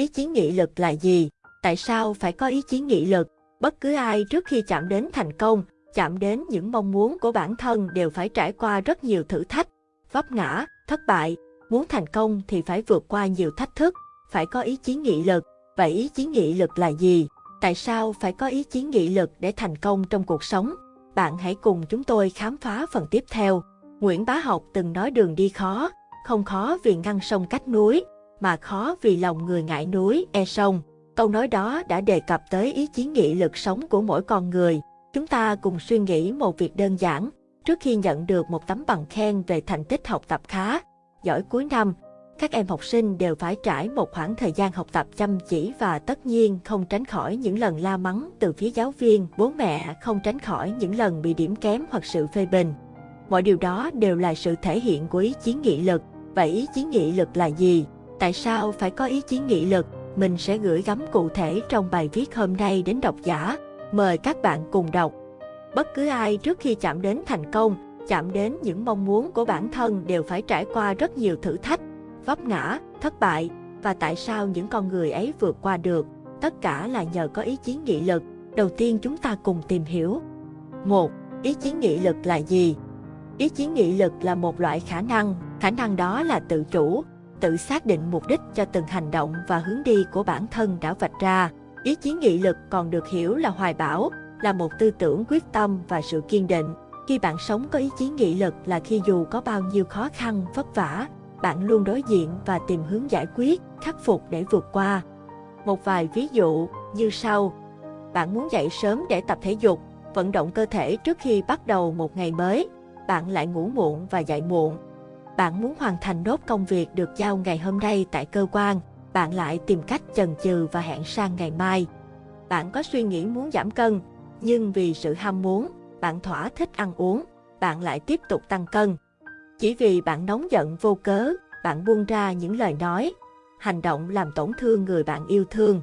Ý chí nghị lực là gì? Tại sao phải có ý chí nghị lực? Bất cứ ai trước khi chạm đến thành công, chạm đến những mong muốn của bản thân đều phải trải qua rất nhiều thử thách, vấp ngã, thất bại. Muốn thành công thì phải vượt qua nhiều thách thức, phải có ý chí nghị lực. Vậy ý chí nghị lực là gì? Tại sao phải có ý chí nghị lực để thành công trong cuộc sống? Bạn hãy cùng chúng tôi khám phá phần tiếp theo. Nguyễn Bá Học từng nói đường đi khó, không khó vì ngăn sông cách núi, mà khó vì lòng người ngại núi, e sông. Câu nói đó đã đề cập tới ý chí nghị lực sống của mỗi con người. Chúng ta cùng suy nghĩ một việc đơn giản. Trước khi nhận được một tấm bằng khen về thành tích học tập khá, giỏi cuối năm, các em học sinh đều phải trải một khoảng thời gian học tập chăm chỉ và tất nhiên không tránh khỏi những lần la mắng từ phía giáo viên, bố mẹ, không tránh khỏi những lần bị điểm kém hoặc sự phê bình. Mọi điều đó đều là sự thể hiện của ý chí nghị lực. Vậy ý chí nghị lực là gì? Tại sao phải có ý chí nghị lực? Mình sẽ gửi gắm cụ thể trong bài viết hôm nay đến độc giả. Mời các bạn cùng đọc. Bất cứ ai trước khi chạm đến thành công, chạm đến những mong muốn của bản thân đều phải trải qua rất nhiều thử thách, vấp ngã, thất bại. Và tại sao những con người ấy vượt qua được? Tất cả là nhờ có ý chí nghị lực. Đầu tiên chúng ta cùng tìm hiểu. 1. Ý chí nghị lực là gì? Ý chí nghị lực là một loại khả năng, khả năng đó là tự chủ, tự xác định mục đích cho từng hành động và hướng đi của bản thân đã vạch ra. Ý chí nghị lực còn được hiểu là hoài bão, là một tư tưởng quyết tâm và sự kiên định. Khi bạn sống có ý chí nghị lực là khi dù có bao nhiêu khó khăn, vất vả, bạn luôn đối diện và tìm hướng giải quyết, khắc phục để vượt qua. Một vài ví dụ như sau. Bạn muốn dậy sớm để tập thể dục, vận động cơ thể trước khi bắt đầu một ngày mới. Bạn lại ngủ muộn và dậy muộn. Bạn muốn hoàn thành nốt công việc được giao ngày hôm nay tại cơ quan. Bạn lại tìm cách chần chừ và hẹn sang ngày mai. Bạn có suy nghĩ muốn giảm cân, nhưng vì sự ham muốn, bạn thỏa thích ăn uống, bạn lại tiếp tục tăng cân. Chỉ vì bạn nóng giận vô cớ, bạn buông ra những lời nói, hành động làm tổn thương người bạn yêu thương.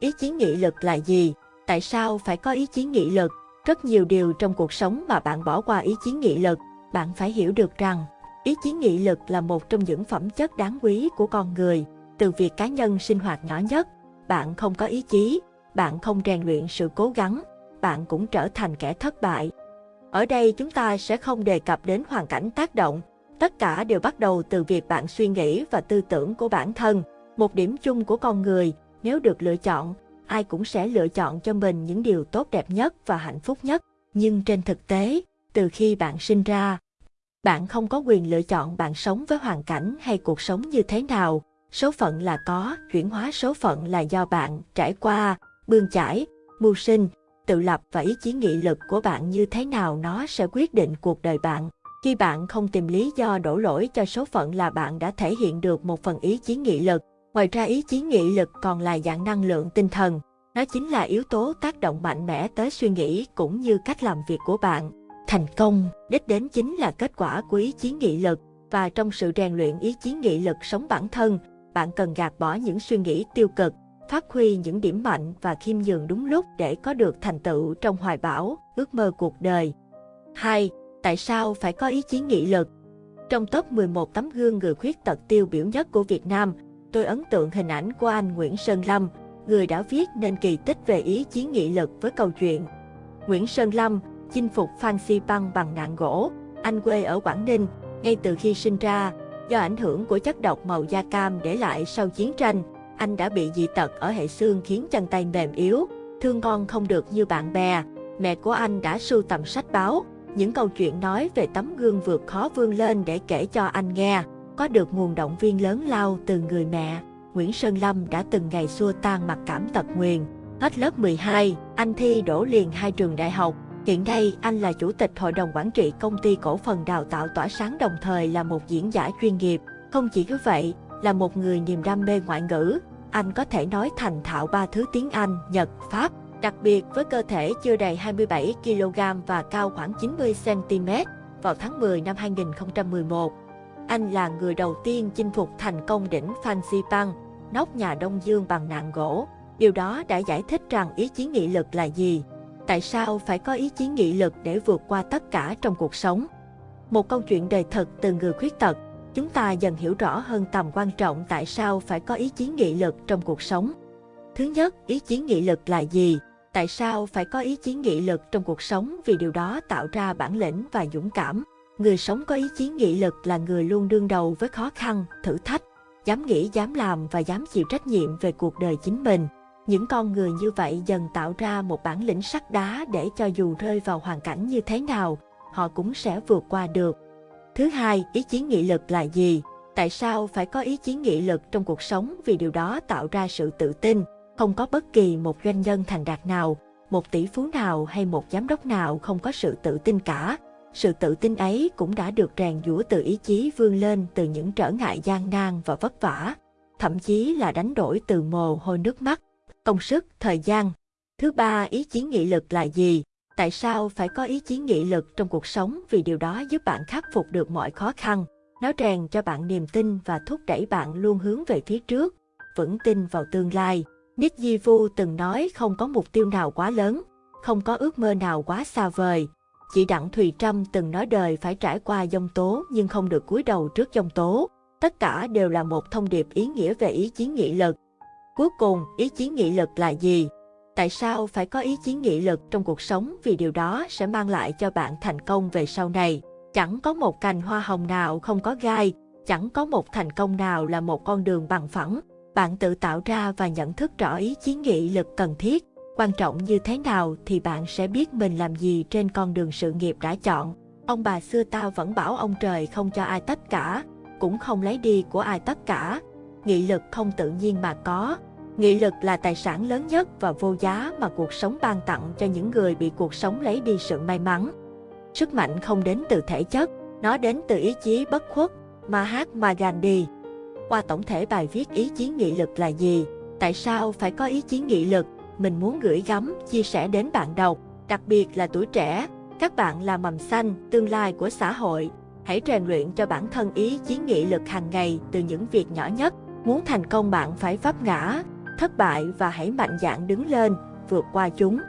Ý chí nghị lực là gì? Tại sao phải có ý chí nghị lực? Rất nhiều điều trong cuộc sống mà bạn bỏ qua ý chí nghị lực, bạn phải hiểu được rằng ý chí nghị lực là một trong những phẩm chất đáng quý của con người. Từ việc cá nhân sinh hoạt nhỏ nhất, bạn không có ý chí, bạn không rèn luyện sự cố gắng, bạn cũng trở thành kẻ thất bại. Ở đây chúng ta sẽ không đề cập đến hoàn cảnh tác động, tất cả đều bắt đầu từ việc bạn suy nghĩ và tư tưởng của bản thân. Một điểm chung của con người, nếu được lựa chọn, ai cũng sẽ lựa chọn cho mình những điều tốt đẹp nhất và hạnh phúc nhất. Nhưng trên thực tế, từ khi bạn sinh ra, bạn không có quyền lựa chọn bạn sống với hoàn cảnh hay cuộc sống như thế nào. Số phận là có, chuyển hóa số phận là do bạn trải qua, bươn chải, mưu sinh, tự lập và ý chí nghị lực của bạn như thế nào nó sẽ quyết định cuộc đời bạn. Khi bạn không tìm lý do đổ lỗi cho số phận là bạn đã thể hiện được một phần ý chí nghị lực. Ngoài ra ý chí nghị lực còn là dạng năng lượng tinh thần. Nó chính là yếu tố tác động mạnh mẽ tới suy nghĩ cũng như cách làm việc của bạn. Thành công, đích đến chính là kết quả của ý chí nghị lực. Và trong sự rèn luyện ý chí nghị lực sống bản thân, bạn cần gạt bỏ những suy nghĩ tiêu cực, phát huy những điểm mạnh và khiêm nhường đúng lúc để có được thành tựu trong hoài bão, ước mơ cuộc đời. 2. Tại sao phải có ý chí nghị lực? Trong top 11 tấm gương người khuyết tật tiêu biểu nhất của Việt Nam, tôi ấn tượng hình ảnh của anh Nguyễn Sơn Lâm, người đã viết nên kỳ tích về ý chí nghị lực với câu chuyện. Nguyễn Sơn Lâm, chinh phục Phan Xi Păng bằng nạn gỗ, anh quê ở Quảng Ninh, ngay từ khi sinh ra, do ảnh hưởng của chất độc màu da cam để lại sau chiến tranh, anh đã bị dị tật ở hệ xương khiến chân tay mềm yếu, thương con không được như bạn bè. Mẹ của anh đã sưu tầm sách báo, những câu chuyện nói về tấm gương vượt khó vươn lên để kể cho anh nghe. Có được nguồn động viên lớn lao từ người mẹ, Nguyễn Sơn Lâm đã từng ngày xua tan mặc cảm tật nguyền. Hết lớp 12, anh thi đổ liền hai trường đại học. Hiện nay, anh là chủ tịch hội đồng quản trị công ty cổ phần đào tạo tỏa sáng đồng thời là một diễn giả chuyên nghiệp. Không chỉ như vậy, là một người niềm đam mê ngoại ngữ, anh có thể nói thành thạo ba thứ tiếng Anh, Nhật, Pháp. Đặc biệt với cơ thể chưa đầy 27 kg và cao khoảng 90 cm, vào tháng 10 năm 2011, anh là người đầu tiên chinh phục thành công đỉnh Phan Xipang, nóc nhà Đông Dương bằng nạn gỗ. Điều đó đã giải thích rằng ý chí nghị lực là gì. Tại sao phải có ý chí nghị lực để vượt qua tất cả trong cuộc sống? Một câu chuyện đời thật từ người khuyết tật chúng ta dần hiểu rõ hơn tầm quan trọng tại sao phải có ý chí nghị lực trong cuộc sống. Thứ nhất, ý chí nghị lực là gì? Tại sao phải có ý chí nghị lực trong cuộc sống? Vì điều đó tạo ra bản lĩnh và dũng cảm. Người sống có ý chí nghị lực là người luôn đương đầu với khó khăn, thử thách, dám nghĩ, dám làm và dám chịu trách nhiệm về cuộc đời chính mình. Những con người như vậy dần tạo ra một bản lĩnh sắt đá để cho dù rơi vào hoàn cảnh như thế nào, họ cũng sẽ vượt qua được. Thứ hai, ý chí nghị lực là gì? Tại sao phải có ý chí nghị lực trong cuộc sống? Vì điều đó tạo ra sự tự tin. Không có bất kỳ một doanh nhân thành đạt nào, một tỷ phú nào hay một giám đốc nào không có sự tự tin cả. Sự tự tin ấy cũng đã được rèn giũa từ ý chí vươn lên từ những trở ngại gian nan và vất vả, thậm chí là đánh đổi từ mồ hôi nước mắt, công sức, thời gian. Thứ ba, ý chí nghị lực là gì? Tại sao phải có ý chí nghị lực trong cuộc sống? Vì điều đó giúp bạn khắc phục được mọi khó khăn. Nó rèn cho bạn niềm tin và thúc đẩy bạn luôn hướng về phía trước, vững tin vào tương lai. Nick Di Vu từng nói không có mục tiêu nào quá lớn, không có ước mơ nào quá xa vời. Chị Đặng Thùy Trâm từng nói đời phải trải qua dông tố nhưng không được cúi đầu trước dông tố. Tất cả đều là một thông điệp ý nghĩa về ý chí nghị lực. Cuối cùng, ý chí nghị lực là gì? Tại sao phải có ý chí nghị lực trong cuộc sống vì điều đó sẽ mang lại cho bạn thành công về sau này. Chẳng có một cành hoa hồng nào không có gai, chẳng có một thành công nào là một con đường bằng phẳng. Bạn tự tạo ra và nhận thức rõ ý chí nghị lực cần thiết. Quan trọng như thế nào thì bạn sẽ biết mình làm gì trên con đường sự nghiệp đã chọn. Ông bà xưa ta vẫn bảo ông trời không cho ai tất cả, cũng không lấy đi của ai tất cả. Nghị lực không tự nhiên mà có, Nghị lực là tài sản lớn nhất và vô giá mà cuộc sống ban tặng cho những người bị cuộc sống lấy đi sự may mắn. Sức mạnh không đến từ thể chất, nó đến từ ý chí bất khuất, Mahatma Gandhi. Qua tổng thể bài viết ý chí nghị lực là gì, tại sao phải có ý chí nghị lực, mình muốn gửi gắm, chia sẻ đến bạn đọc, đặc biệt là tuổi trẻ. Các bạn là mầm xanh, tương lai của xã hội. Hãy rèn luyện cho bản thân ý chí nghị lực hàng ngày từ những việc nhỏ nhất. Muốn thành công bạn phải vấp ngã, thất bại và hãy mạnh dạn đứng lên, vượt qua chúng.